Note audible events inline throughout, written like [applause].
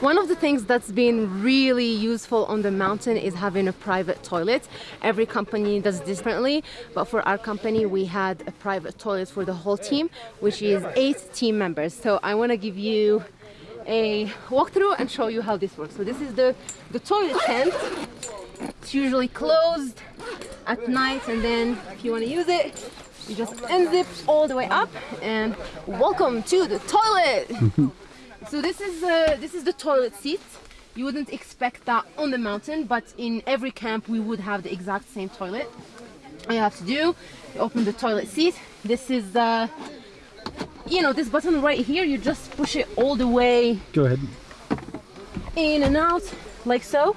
One of the things that's been really useful on the mountain is having a private toilet. Every company does differently, but for our company, we had a private toilet for the whole team, which is eight team members. So I want to give you a walkthrough and show you how this works. So this is the, the toilet tent. It's usually closed at night and then if you want to use it, you just unzip all the way up and welcome to the toilet. [laughs] So this is uh, this is the toilet seat. You wouldn't expect that on the mountain, but in every camp we would have the exact same toilet. All you have to do, you open the toilet seat. This is, uh, you know, this button right here. You just push it all the way. Go ahead. In and out, like so,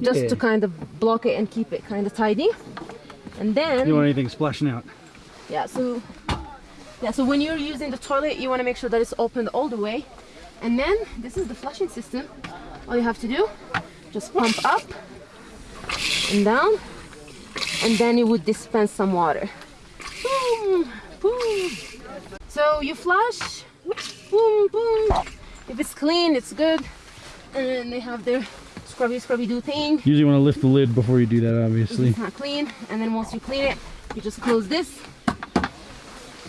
just Yeah. to kind of block it and keep it kind of tidy. And then, You don't want anything splashing out. yeah, so yeah, so when you're using the toilet, you want to make sure that it's opened all the way. And then this is the flushing system. All you have to do, just pump up and down, and then it would dispense some water. Boom, boom. So you flush, boom, boom. If it's clean, it's good. And then they have their scrubby, scrubby do thing. Usually want to lift the lid before you do that, obviously. it's not clean, and then once you clean it, you just close this,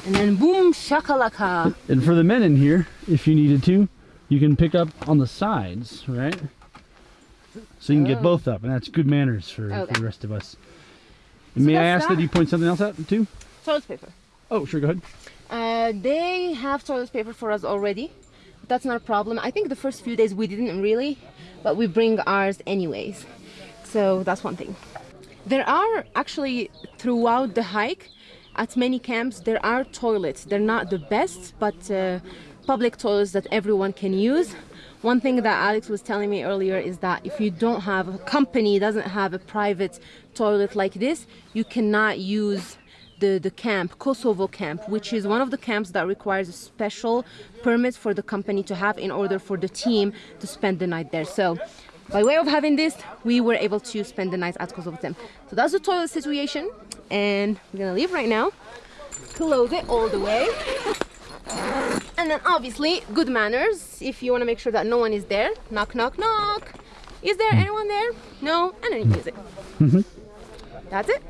and then boom, shakalaka. And for the men in here, if you needed to, you can pick up on the sides, right? So you can get Oh. both up, and that's good manners for, for the rest of us. And may I ask that that. you point something else out too? Toilet paper. Oh, sure, go ahead. Uh, they have toilet paper for us already. That's not a problem. I think the first few days we didn't really, but we bring ours anyways. So that's one thing. There are actually throughout the hike at many camps there are toilets. They're not the best, but uh, public toilets that everyone can use. One thing that Alex was telling me earlier is that if you don't have a company doesn't have a private toilet like this, you cannot use the, the camp, Kosovo camp, which is one of the camps that requires a special permit for the company to have in order for the team to spend the night there. So by way of having this, we were able to spend the night at camp. So that's the toilet situation. And we're gonna leave right now. Close it all the way. [laughs] And then obviously, good manners. If you wanna make sure that no one is there, knock, knock, knock. Is there anyone there? No? And then you use it. Mm-hmm. That's it.